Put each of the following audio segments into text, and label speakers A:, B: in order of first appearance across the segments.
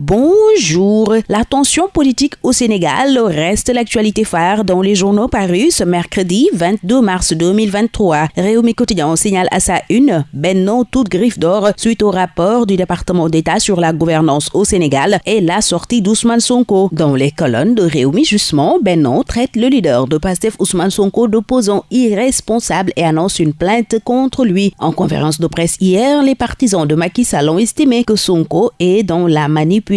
A: Bonjour. La tension politique au Sénégal reste l'actualité phare dans les journaux parus ce mercredi 22 mars 2023. Réumi Quotidien signale à sa une Benno toute griffe d'or suite au rapport du département d'État sur la gouvernance au Sénégal et la sortie d'Ousmane Sonko. Dans les colonnes de Réumi justement, Benno traite le leader de PASTEF Ousmane Sonko d'opposant irresponsable et annonce une plainte contre lui. En conférence de presse hier, les partisans de Macky Sall ont estimé que Sonko est dans la manipulation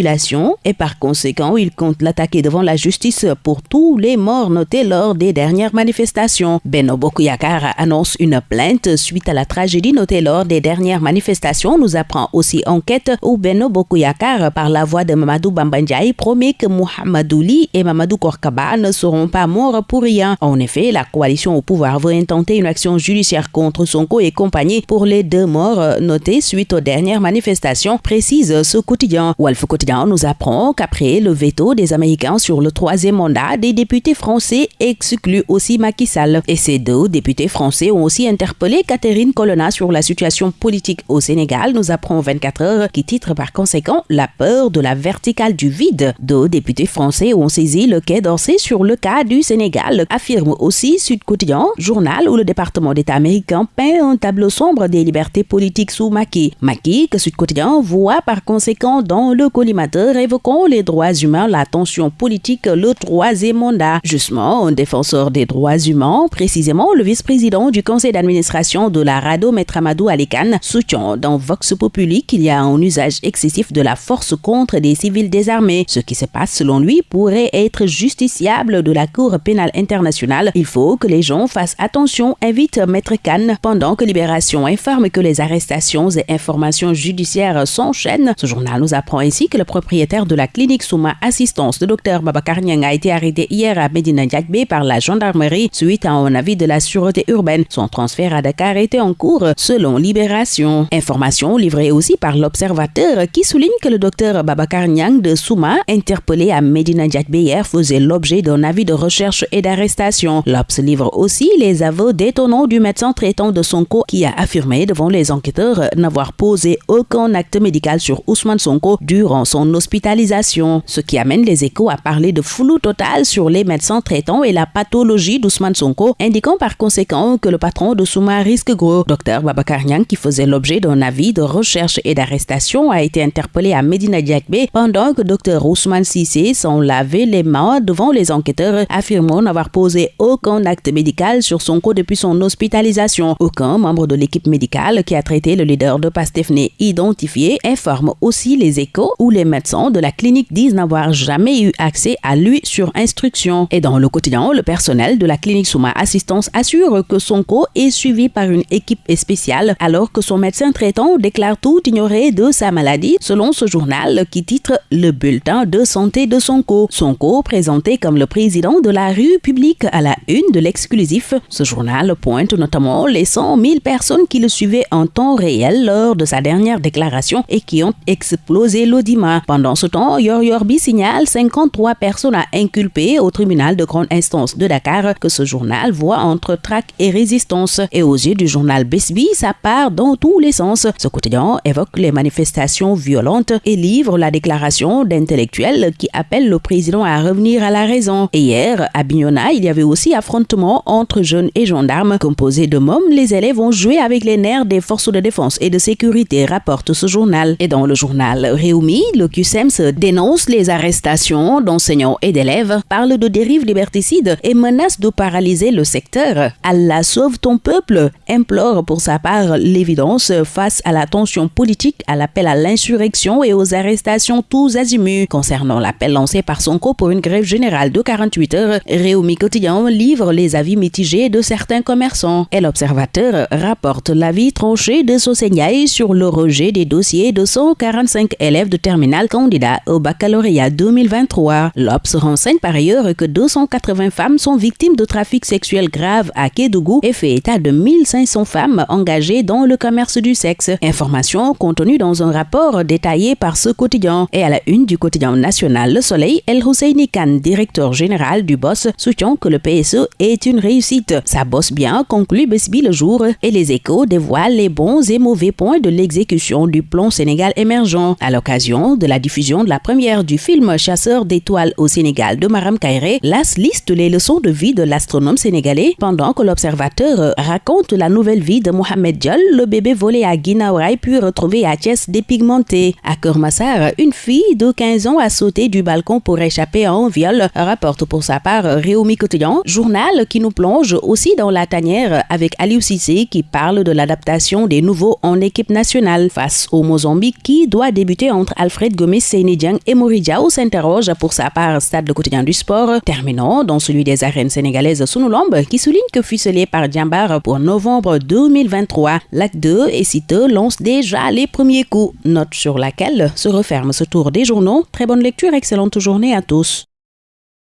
A: et par conséquent, il compte l'attaquer devant la justice pour tous les morts notés lors des dernières manifestations. Beno Bokuyakar annonce une plainte suite à la tragédie notée lors des dernières manifestations, nous apprend aussi enquête où Beno Bokuyakar, par la voix de Mamadou Bambandjaï, promet que Mohamedouli et Mamadou Korkaba ne seront pas morts pour rien. En effet, la coalition au pouvoir veut intenter une action judiciaire contre Sonko et compagnie pour les deux morts notés suite aux dernières manifestations, précise ce quotidien. Wolf nous apprend qu'après le veto des Américains sur le troisième mandat, des députés français excluent aussi Macky Sall. Et ces deux députés français ont aussi interpellé Catherine Colonna sur la situation politique au Sénégal, nous apprend 24 heures, qui titre par conséquent La peur de la verticale du vide. Deux députés français ont saisi le quai d'Orsay sur le cas du Sénégal, affirme aussi Sud Quotidien, journal où le département d'État américain peint un tableau sombre des libertés politiques sous Macky. Macky, que Sud Quotidien voit par conséquent dans le collimateur évoquant les droits humains, la tension politique, le troisième mandat. Justement, un défenseur des droits humains, précisément le vice-président du conseil d'administration de la RADO, Maître Amadou Alikan, soutient dans Vox Populi qu'il y a un usage excessif de la force contre des civils désarmés. Ce qui se passe selon lui pourrait être justiciable de la Cour pénale internationale. Il faut que les gens fassent attention, invite Maître Khan, pendant que Libération informe que les arrestations et informations judiciaires s'enchaînent. Ce journal nous apprend ainsi que propriétaire de la clinique Souma Assistance, le docteur Babacar Nyang, a été arrêté hier à Medina Diakbe par la gendarmerie suite à un avis de la sûreté urbaine. Son transfert à Dakar était en cours selon Libération. Information livrée aussi par l'observateur qui souligne que le docteur Babacar Nyang de Souma, interpellé à Medina Diakbe hier, faisait l'objet d'un avis de recherche et d'arrestation. L'Obs livre aussi les aveux détonnants du médecin traitant de Sonko qui a affirmé devant les enquêteurs n'avoir posé aucun acte médical sur Ousmane Sonko durant son hospitalisation, ce qui amène les échos à parler de flou total sur les médecins traitants et la pathologie d'Ousmane Sonko, indiquant par conséquent que le patron de Souma risque gros. Dr Babacar Nyang, qui faisait l'objet d'un avis de recherche et d'arrestation, a été interpellé à Medina Diakbe pendant que Dr Ousmane Sissé s'en lavait les mains devant les enquêteurs, affirmant n'avoir posé aucun acte médical sur Sonko depuis son hospitalisation. Aucun membre de l'équipe médicale qui a traité le leader de Pastefne identifié informe aussi les échos où les médecins de la clinique disent n'avoir jamais eu accès à lui sur instruction. Et dans le quotidien, le personnel de la clinique Souma Assistance assure que Sonko est suivi par une équipe spéciale alors que son médecin traitant déclare tout ignorer de sa maladie selon ce journal qui titre Le bulletin de santé de Sonko. Sonko présenté comme le président de la rue publique à la une de l'exclusif. Ce journal pointe notamment les 100 000 personnes qui le suivaient en temps réel lors de sa dernière déclaration et qui ont explosé l'audimat. Pendant ce temps, Yor Yorbi signale 53 personnes à inculper au tribunal de grande instance de Dakar que ce journal voit entre traque et résistance. Et aux yeux du journal Besbi, ça part dans tous les sens. Ce quotidien évoque les manifestations violentes et livre la déclaration d'intellectuels qui appellent le président à revenir à la raison. Et hier, à Bignona, il y avait aussi affrontement entre jeunes et gendarmes. Composés de mômes, les élèves ont joué avec les nerfs des forces de défense et de sécurité, rapporte ce journal. Et dans le journal Réumi, le QSEMS dénonce les arrestations d'enseignants et d'élèves, parle de dérives liberticides et menace de paralyser le secteur. Allah sauve ton peuple, implore pour sa part l'évidence face à la tension politique, à l'appel à l'insurrection et aux arrestations tous azimuts. Concernant l'appel lancé par Sonko pour une grève générale de 48 heures, Réumi Quotidien livre les avis mitigés de certains commerçants. Et l'Observateur rapporte l'avis tranché de Sosenyai sur le rejet des dossiers de 145 élèves de terminale candidat au baccalauréat 2023. L'Obs renseigne par ailleurs que 280 femmes sont victimes de trafic sexuel grave à Kédougou et fait état de 1500 femmes engagées dans le commerce du sexe. Information contenue dans un rapport détaillé par ce quotidien. Et à la une du quotidien national Le Soleil, El Husseini Khan, directeur général du BOSS, soutient que le PSE est une réussite. Ça bosse bien, conclut Besbi le jour, et les échos dévoilent les bons et mauvais points de l'exécution du plan Sénégal émergent. À l'occasion, de la diffusion de la première du film Chasseur d'étoiles au Sénégal de Maram Kairé, l'AS liste les leçons de vie de l'astronome sénégalais pendant que l'observateur raconte la nouvelle vie de Mohamed Diol, le bébé volé à Guinaouraï puis retrouvé à Thiès dépigmenté. À Kermassar, une fille de 15 ans a sauté du balcon pour échapper à un viol, rapporte pour sa part Réumi Quotidien, journal qui nous plonge aussi dans la tanière avec Aliou Cissé qui parle de l'adaptation des nouveaux en équipe nationale face au Mozambique qui doit débuter entre Alfred Gomez Sénédiang et Moridiao s'interroge pour sa part Stade le quotidien du sport, terminant dans celui des arènes sénégalaises Sunulombe qui souligne que ficelé par Djambar pour novembre 2023, l'acte 2 et citeux lance déjà les premiers coups, note sur laquelle se referme ce tour des journaux. Très bonne lecture, excellente journée à tous.